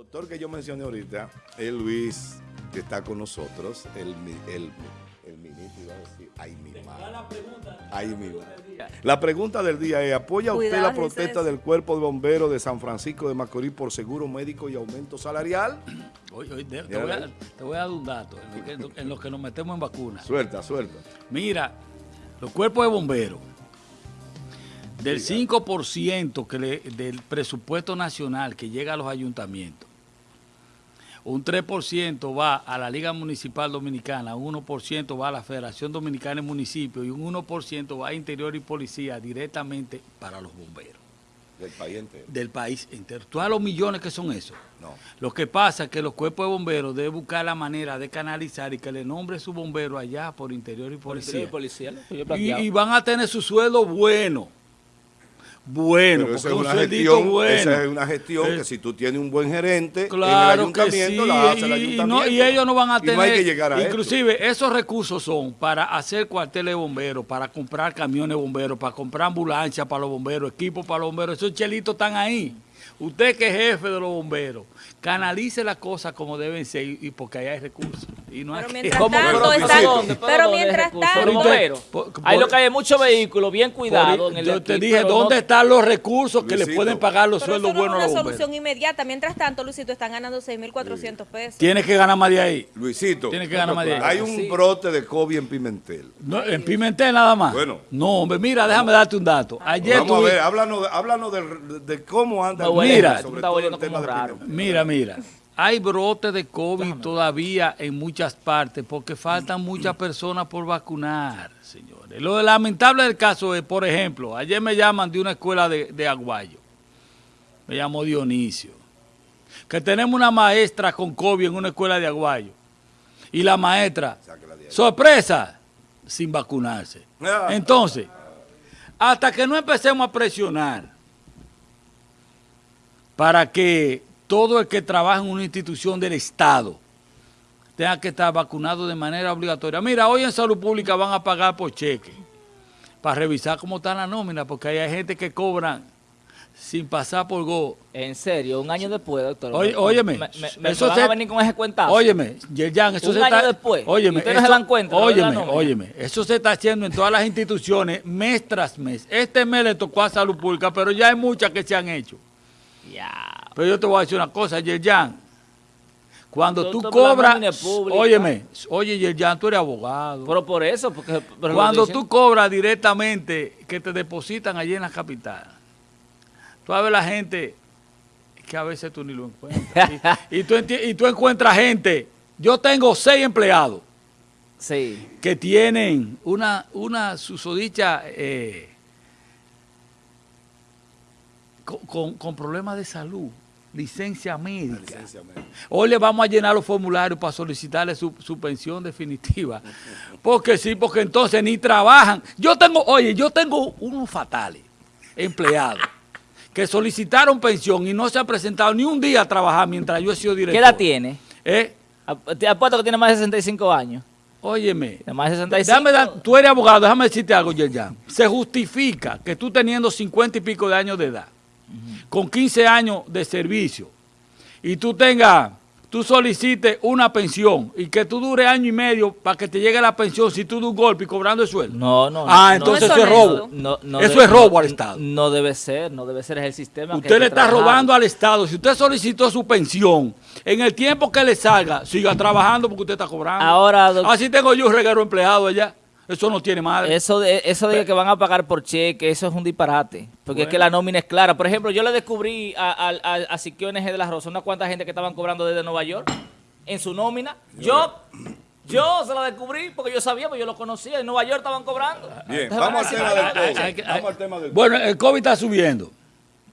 doctor que yo mencioné ahorita es Luis, que está con nosotros, el, el, el ministro, iba a decir, ay mi madre. Ay mi madre. La pregunta del día es, ¿apoya usted la protesta del Cuerpo de Bomberos de San Francisco de Macorís por seguro médico y aumento salarial? Oye, oye, te, voy a, ahí. te voy a dar un dato en lo, que, en lo que nos metemos en vacunas. Suelta, suelta. Mira, los cuerpos de bomberos, del 5% que le- del presupuesto nacional que llega a los ayuntamientos, un 3% va a la Liga Municipal Dominicana, un 1% va a la Federación Dominicana de Municipios y un 1% va a Interior y Policía directamente para los bomberos Del país entero. del país entero. ¿Tú sabes los millones que son esos? No. Lo que pasa es que los cuerpos de bomberos deben buscar la manera de canalizar y que le nombre su bombero allá por interior y policía. policía, yo Y, planteaba. y van a tener su sueldo bueno. Bueno, Pero esa es un una gestión, bueno. esa es una gestión Eh, que si tú tienes un buen gerente en el Claro que sí, la hace el y, ayuntamiento. no- y ellos no van a tener, no hay que llegar a esto. inclusive esos recursos son para hacer cuarteles de bomberos, para comprar camiones de bomberos, para comprar ambulancias para los bomberos, equipos para los bomberos, esos chelitos están ahí. Usted que es jefe de los bomberos, canalice las cosas como deben ser y y porque ahí hay recursos. Y no hay Pero que- mientras tanto Pero, están- ¿pero dónde? pero ¿dónde mientras tanto- Los bomberos. Por- Ahí por- lo que hay es muchos vehículos bien cuidados yo te aquí, dije, ¿dónde no- están los recursos que le Luisito. pueden pagar los Pero eso sueldos no es buenos a una los bomberos? solución inmediata. Mientras tanto, Luisito, están ganando 6.400 pesos. Tienes que ganar más de ahí. Luisito, Tiene que ganar más de ahí. hay un Sí. brote de COVID en Pimentel. No, en Pimentel nada más. Bueno. No, hombre, mira, déjame darte un dato. Ayer Vamos a ver, háblanos, háblanos de, de cómo anda Mira. tema, sobre está todo el volviendo tema como de raro. Pimentel. Mira, mira. Hay brotes de COVID todavía en muchas partes porque faltan muchas personas por vacunar, señores. Lo lamentable del caso es, por ejemplo, ayer me llaman de una escuela de, de Aguayo. Me llamó Dionisio. Que tenemos una maestra con COVID en una escuela de Aguayo. Y la maestra, sorpresa, sin vacunarse. Ah. Entonces, hasta que no empecemos a presionar para que todo el que trabaja en una institución del Estado tenga que estar vacunado de manera obligatoria. Mira, hoy en salud pública van a pagar por cheque para revisar cómo está la nómina, porque hay gente que cobran sin pasar por go. En serio, un año después, doctor. Oye, me- óyeme, Me, me- me eso van se- a venir con ese cuentazo. Óyeme, Yerjan, eso Un se año está... después, Óyeme, ustedes no se eso- dan cuenta, Óyeme, óyeme, eso se está haciendo en todas las instituciones mes tras mes. Este mes le tocó a salud pública, pero ya hay muchas que se han hecho. Pero yo te voy a decir una cosa, Yerjan. Cuando tú cobras, óyeme, oye Yerjan, tú eres abogado. Pero por eso, porque... pero Cuando tú cobras directamente, que te depositan allí en la capital, tú ver la gente que a veces tú ni lo encuentras. y, y tú, y tú encuentras gente, yo tengo seis empleados Sí. que tienen una, una susodicha eh, con, con- con problemas de salud, licencia médica. Licencia médica. Hoy le vamos a llenar los formularios para solicitarle su, su pensión definitiva. Porque sí, porque entonces ni trabajan. Yo tengo, oye, yo tengo unos fatales empleados que solicitaron pensión y no se han presentado ni un día a trabajar mientras yo he sido director. ¿Qué edad tiene? ¿Eh? Te apuesto que tiene más de 65 años. Óyeme. Más de 65. Déjame dar- tú eres abogado, déjame decirte algo, Yerjan. Se justifica que tú teniendo 50 y pico de años de edad, con 15 años de servicio, y tú tengas, tú solicites una pensión y que tú dure año y medio para que te llegue la pensión si tú das un golpe y cobrando el sueldo. No, no. Ah, no, entonces No eso es es robo. No, no eso debe- es robo al Estado. No debe ser, no debe ser es el sistema. que Usted le está trabajar. robando al Estado. Si usted solicitó su pensión, en el tiempo que le salga, siga trabajando porque usted está cobrando. Ahora, Así tengo yo un reguero empleado allá. Eso no tiene madre. Eso de, eso de que van a pagar por cheque, eso es un disparate. Porque es que la nómina es clara. Por ejemplo, yo le descubrí a, a, a, a Siquio NG de la Rosa una cuanta gente que estaban cobrando desde Nueva York en su nómina. Yo, yo se la descubrí porque yo sabía, porque yo lo conocía. En Nueva York estaban cobrando. Bien, Entonces, vamos al a tema del "Ah, COVID. hay que- Vamos al tema del Bueno, el COVID está subiendo.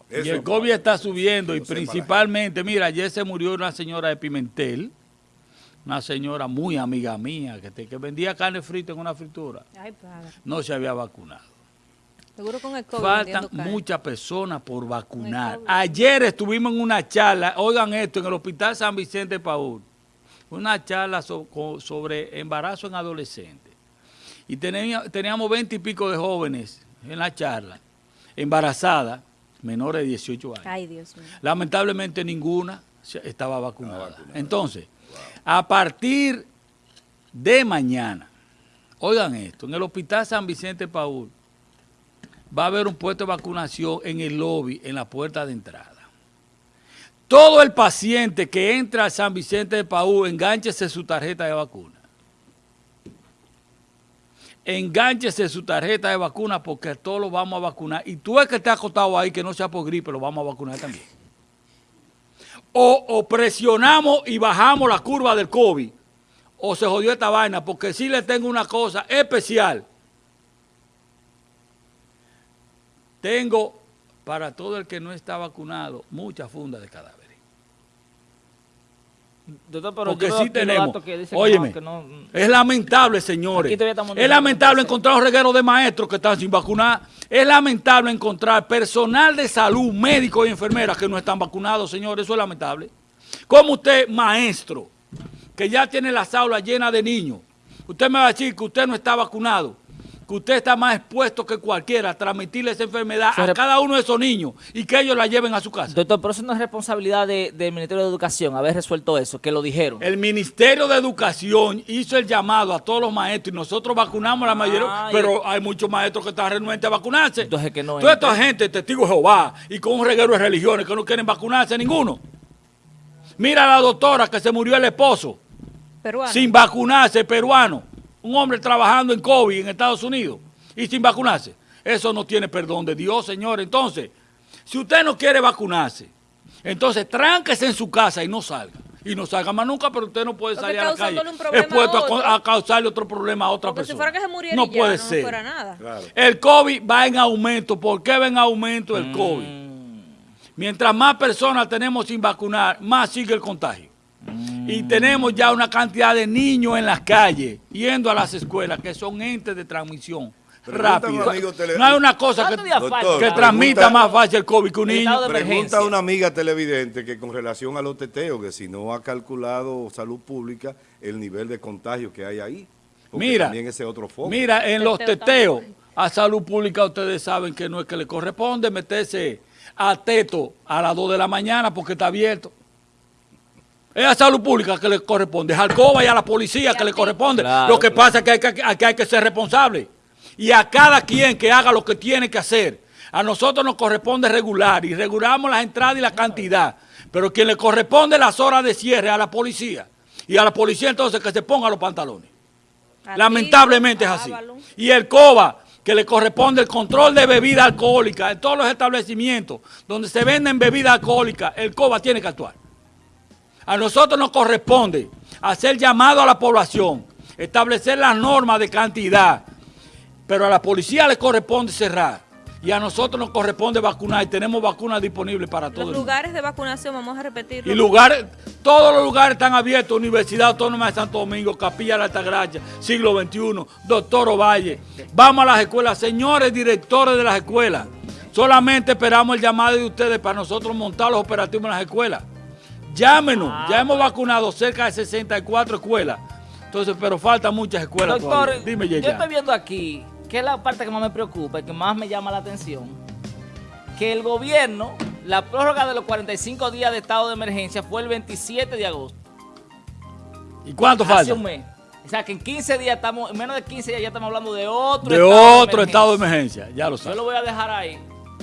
y el COVID está subiendo y principalmente, mira, ayer se murió una señora de Pimentel, una señora muy amiga mía que, te- que vendía carne frita en una fritura. Ay, padre. No se había vacunado. Seguro con el COVID. Faltan muchas personas por vacunar. Ayer estuvimos en una charla, oigan esto, en el Hospital San Vicente de Paúl, una charla so- co- sobre embarazo en adolescentes. Y tenía- teníamos veinte y pico de jóvenes en la charla, embarazadas, menores de 18 años. Ay, Dios mío. Lamentablemente ninguna estaba vacunada. Entonces, a partir de mañana, oigan esto, en el Hospital San Vicente Paul va a haber un puesto de vacunación en el lobby, en la puerta de entrada. Todo el paciente que entra a San Vicente de Paúl, engánchese su tarjeta de vacuna. Engánchese su tarjeta de vacuna porque todos lo vamos a vacunar. Y tú es que te acostado ahí, que no sea por gripe, lo vamos a vacunar también. O, presionamos y bajamos la curva del COVID, o se jodió esta vaina, porque sí le tengo una cosa especial. Tengo para todo el que no está vacunado muchas fundas de cadáveres. Doctor, pero Porque sí tenemos. Óyeme, es lamentable, señores. Es lamentable encontrar un reguero de maestros que están sin vacunar. Es lamentable encontrar personal de salud, médicos y enfermeras que no están vacunados, señores. Eso es lamentable. Como usted, maestro, que ya tiene las aulas llenas de niños, usted me va a decir que usted no está vacunado que usted está más expuesto que cualquiera a transmitirle esa enfermedad a cada uno de esos niños y que ellos la lleven a su casa. Doctor, pero eso no es responsabilidad del Ministerio de Educación haber resuelto eso, que lo dijeron. El Ministerio de Educación hizo el llamado a todos los maestros y nosotros vacunamos a la mayoría, pero hay muchos maestros que están renuentes a vacunarse. Entonces que no Toda esta gente, testigos de Jehová y con un reguero de religiones que no quieren vacunarse ninguno. Mira a la doctora que se murió el esposo. Peruano. Sin vacunarse, peruano un hombre trabajando en COVID en Estados Unidos y sin vacunarse. Eso no tiene perdón de Dios, señor. Entonces, si usted no quiere vacunarse, entonces tránquese en su casa y no salga. Y no salga más nunca, pero usted no puede salir a la calle expuesto a, causarle otro problema a otra persona. Si fuera que se muriera no puede ser. No fuera nada. El COVID va en aumento. ¿Por qué va en aumento el COVID? Mm. Mientras más personas tenemos sin vacunar, más sigue el contagio. Y tenemos ya una cantidad de niños en las calles, yendo a las escuelas, que son entes de transmisión rápida. No hay una cosa que, transmita más fácil el COVID que un niño. Pregunta a una amiga televidente que con relación a los teteos, que si no ha calculado salud pública el nivel de contagio que hay ahí. Mira, también ese otro foco. Mira, en los teteos a salud pública ustedes saben que no es que le corresponde meterse a teto a las 2 de la mañana porque está abierto. Es a salud pública que le corresponde, es al COBA y a la policía que le corresponde. lo que pasa es que hay que, hay que ser responsable. Y a cada quien que haga lo que tiene que hacer. A nosotros nos corresponde regular y regulamos las entradas y la cantidad. Pero quien le corresponde las horas de cierre a la policía. Y a la policía entonces que se ponga los pantalones. Lamentablemente es así. Y el COBA, que le corresponde el control de bebida alcohólica en todos los establecimientos donde se venden bebidas alcohólicas, el COBA tiene que actuar. A nosotros nos corresponde hacer llamado a la población, establecer las normas de cantidad, pero a la policía le corresponde cerrar y a nosotros nos corresponde vacunar y tenemos vacunas disponibles para todos. Los lugares de vacunación, vamos a repetirlo. Y lugares, todos los lugares están abiertos, Universidad Autónoma de Santo Domingo, Capilla de la Altagracia, Siglo XXI, Doctor Ovalle. Vamos a las escuelas, señores directores de las escuelas, solamente esperamos el llamado de ustedes para nosotros montar los operativos en las escuelas. Llámenos, ah, ya hemos vacunado cerca de 64 escuelas. Entonces, pero faltan muchas escuelas Doctor, Dime, yo estoy viendo aquí, que es la parte que más me preocupa y que más me llama la atención, que el gobierno, la prórroga de los 45 días de estado de emergencia fue el 27 de agosto. ¿Y cuánto falta? Hace un mes. O sea, que en 15 días estamos, en menos de 15 días ya estamos hablando de otro, de estado, otro de estado de emergencia. Ya lo sabes. Yo lo voy a dejar ahí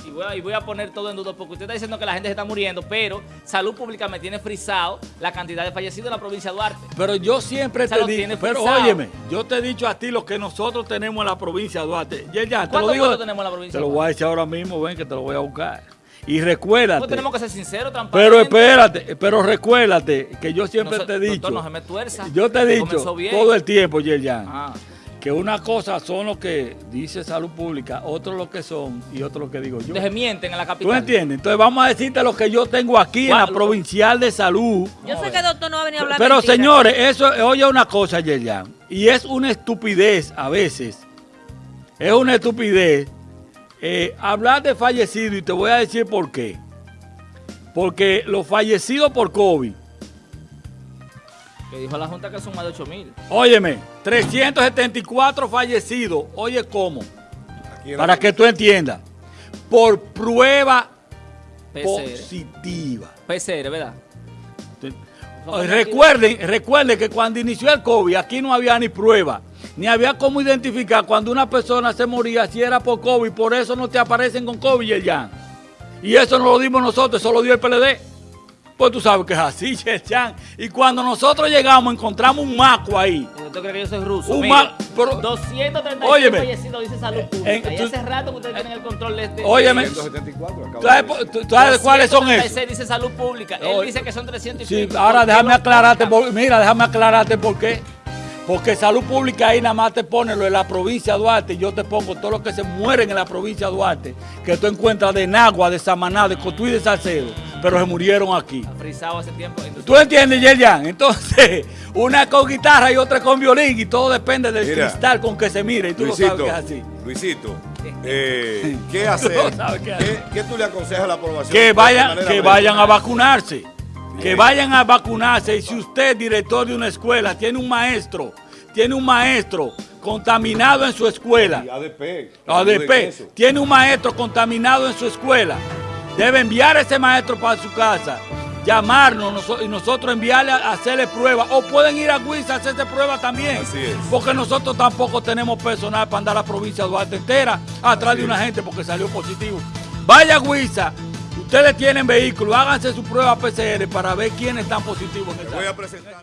y voy, a, poner todo en duda porque usted está diciendo que la gente se está muriendo, pero Salud Pública me tiene frisado la cantidad de fallecidos en la provincia de Duarte. Pero yo siempre te digo, pero óyeme, yo te he dicho a ti lo que nosotros tenemos en la provincia de Duarte. Ya, ya, te lo digo, tenemos en la provincia Te lo voy a decir ahora mismo, ven que te lo voy a buscar. Y recuérdate. Pues tenemos que ser sinceros, Pero espérate, pero recuérdate que yo siempre te he dicho. no se me tuerza. Yo te he dicho todo el tiempo, Yerjan. Que una cosa son lo que dice salud pública, otro lo que son y otro lo que digo yo. Se mienten en la capital. ¿Tú entiendes? Entonces vamos a decirte lo que yo tengo aquí en la provincial de salud. Yo sé que el doctor no va a venir a hablar Pero señores, eso, oye una cosa, Yerjan, y es una estupidez a veces, es una estupidez eh, hablar de fallecidos y te voy a decir por qué. Porque los fallecidos por COVID dijo la Junta que son más de 8 mil. Óyeme, 374 fallecidos. Oye, ¿cómo? Para que tú entiendas. Por prueba positiva. PCR, ¿verdad? Recuerden, recuerden que cuando inició el COVID, aquí no había ni prueba, ni había cómo identificar cuando una persona se moría si era por COVID, por eso no te aparecen con COVID ya. Y eso no lo dimos nosotros, eso lo dio el PLD. Pues tú sabes que es así, Yerjan. Y cuando nosotros llegamos, encontramos un maco ahí. ¿Usted cree que yo soy ruso? Un Mire, ma- pero- 236 Óyeme. fallecidos, dice Salud Pública. en- y tú- hace rato que ustedes tienen el control de este... Óyeme. 174, acabo ¿Tú sabes, cuáles son esos? 236 dice Salud Pública. Él Oye. dice que son 300 y Sí, pico. ahora ¿Por qué déjame aclararte, por- mira, déjame aclararte por qué. Porque salud pública ahí nada más te pone lo de la provincia de Duarte y yo te pongo todo lo que se mueren en la provincia de Duarte, que tú encuentras de Nagua, de Samaná, de Cotuí y de Salcedo, pero se murieron aquí. Frisado hace tiempo. Entonces, ¿Tú entiendes, Yerjan? Entonces, una con guitarra y otra con violín y todo depende del Mira, cristal con que se mire y tú lo sabes que es así. Luisito, eh, ¿qué hacer? Tú qué ¿Qué, qué tú le aconsejas a la aprobación? Que vayan, que vayan a vacunarse. Que vayan a vacunarse. Y si usted, director de una escuela, tiene un maestro, tiene un maestro contaminado en su escuela, Y ADP. ADP, tiene un maestro contaminado en su escuela, debe enviar a ese maestro para su casa, llamarnos y nosotros enviarle a hacerle prueba. O pueden ir a Guisa a hacerse prueba también. Así es. Porque nosotros tampoco tenemos personal para andar a la provincia de Duarte entera atrás Así de una es. gente porque salió positivo. Vaya a Guisa, ustedes tienen vehículo, háganse su prueba PCR para ver quiénes están positivos en esa Voy a presentar.